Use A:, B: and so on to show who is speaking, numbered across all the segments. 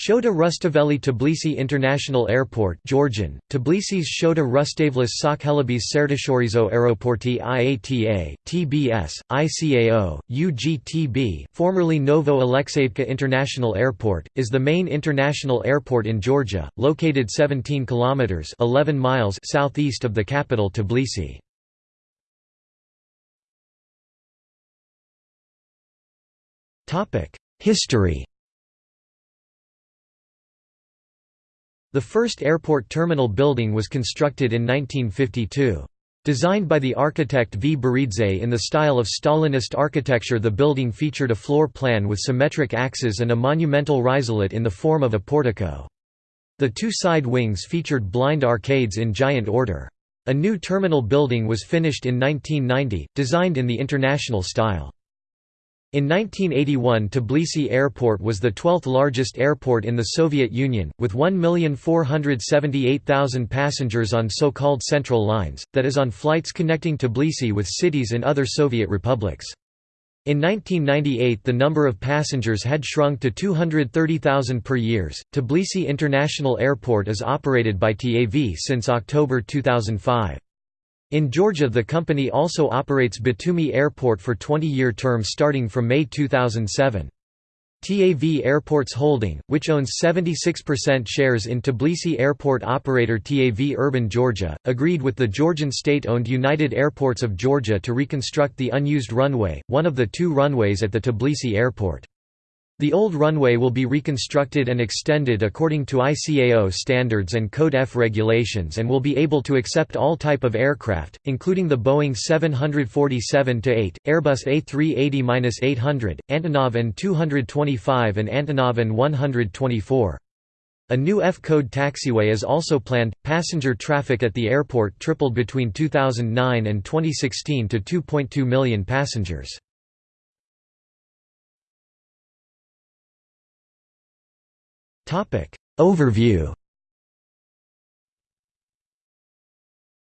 A: Shota Rustaveli Tbilisi International Airport Georgian, Tbilisis Shota Rustavlis Sakhelabis Sertishorizo Aeroporti IATA, TBS, ICAO, UGTB formerly Novo Alexeyevka International Airport, is the main international airport in Georgia, located 17 kilometers 11 miles southeast of the capital Tbilisi. History The first airport terminal building was constructed in 1952. Designed by the architect V. Baridze in the style of Stalinist architecture the building featured a floor plan with symmetric axes and a monumental risalit in the form of a portico. The two side wings featured blind arcades in giant order. A new terminal building was finished in 1990, designed in the international style. In 1981 Tbilisi Airport was the 12th largest airport in the Soviet Union, with 1,478,000 passengers on so-called central lines, that is on flights connecting Tbilisi with cities in other Soviet republics. In 1998 the number of passengers had shrunk to 230,000 per year. Tbilisi International Airport is operated by TAV since October 2005. In Georgia the company also operates Batumi Airport for 20-year terms starting from May 2007. TAV Airports Holding, which owns 76% shares in Tbilisi airport operator TAV Urban Georgia, agreed with the Georgian state-owned United Airports of Georgia to reconstruct the unused runway, one of the two runways at the Tbilisi airport. The old runway will be reconstructed and extended according to ICAO standards and Code F regulations and will be able to accept all type of aircraft, including the Boeing 747-8, Airbus A380-800, Antonov An-225 and Antonov An-124. A new F-code taxiway is also planned. Passenger traffic at the airport tripled between 2009 and 2016 to 2.2 million passengers. Overview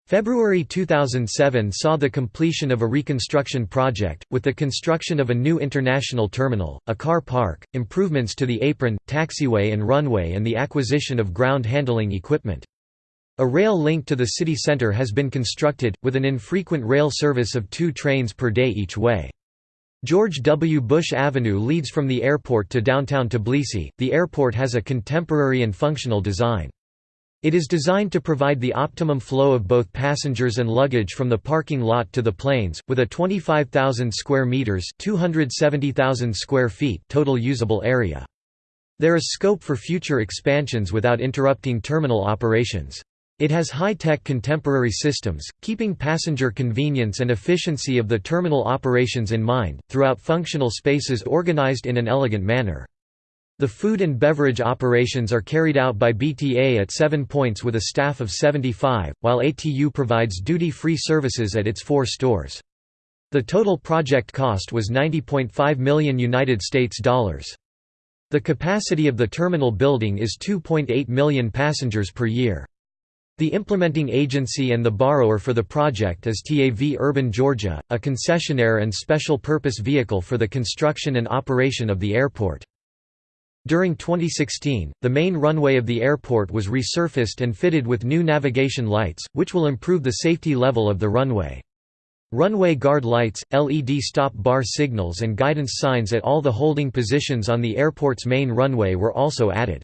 A: February 2007 saw the completion of a reconstruction project, with the construction of a new international terminal, a car park, improvements to the apron, taxiway and runway and the acquisition of ground handling equipment. A rail link to the city centre has been constructed, with an infrequent rail service of two trains per day each way. George W. Bush Avenue leads from the airport to downtown Tbilisi. The airport has a contemporary and functional design. It is designed to provide the optimum flow of both passengers and luggage from the parking lot to the planes, with a 25,000 square meters (270,000 square feet) total usable area. There is scope for future expansions without interrupting terminal operations. It has high-tech contemporary systems, keeping passenger convenience and efficiency of the terminal operations in mind, throughout functional spaces organized in an elegant manner. The food and beverage operations are carried out by BTA at seven points with a staff of 75, while ATU provides duty-free services at its four stores. The total project cost was 90.5 million United States dollars. The capacity of the terminal building is 2.8 million passengers per year. The implementing agency and the borrower for the project is TAV Urban Georgia, a concessionaire and special purpose vehicle for the construction and operation of the airport. During 2016, the main runway of the airport was resurfaced and fitted with new navigation lights, which will improve the safety level of the runway. Runway guard lights, LED stop bar signals and guidance signs at all the holding positions on the airport's main runway were also added.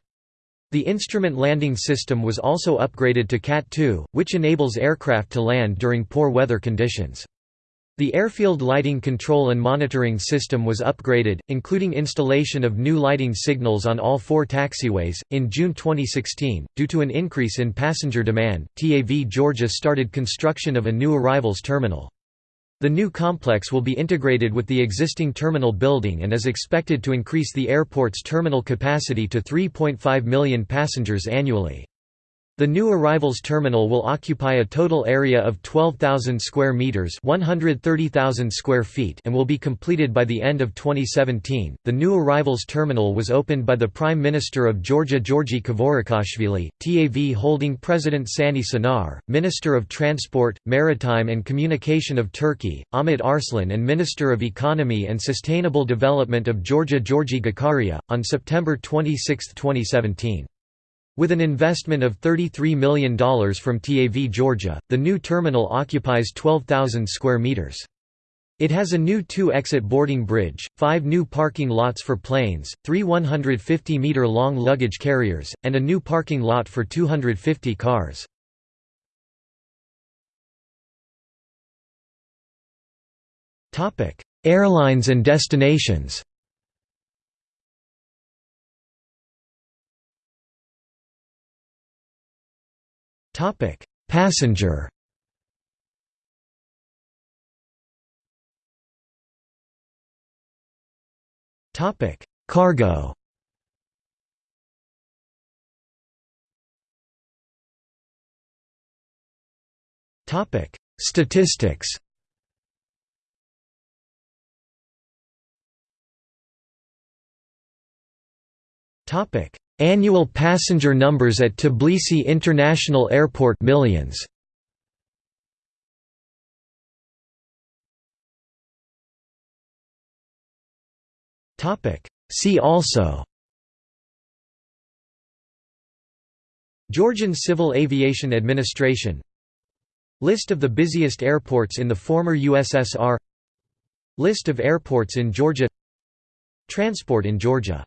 A: The instrument landing system was also upgraded to CAT-2, which enables aircraft to land during poor weather conditions. The airfield lighting control and monitoring system was upgraded, including installation of new lighting signals on all four taxiways. In June 2016, due to an increase in passenger demand, TAV Georgia started construction of a new arrivals terminal. The new complex will be integrated with the existing terminal building and is expected to increase the airport's terminal capacity to 3.5 million passengers annually. The new arrivals terminal will occupy a total area of 12,000 square meters, 130,000 square feet, and will be completed by the end of 2017. The new arrivals terminal was opened by the Prime Minister of Georgia Georgi Kvirikashvili, TAV holding President Sani Şener, Minister of Transport, Maritime and Communication of Turkey, Ahmet Arslan and Minister of Economy and Sustainable Development of Georgia Georgi Gakharia, on September 26, 2017. With an investment of $33 million from TAV Georgia, the new terminal occupies 12,000 square meters. It has a new two-exit boarding bridge, five new parking lots for planes, three 150-meter-long luggage carriers, and a new parking lot for 250 cars. Airlines and destinations Topic: Passenger. Topic: Cargo. Topic: Statistics. Topic: Annual passenger numbers at Tbilisi International Airport millions. Topic. See also. Georgian Civil Aviation Administration. List of the busiest airports in the former USSR List of airports in Georgia. Transport in Georgia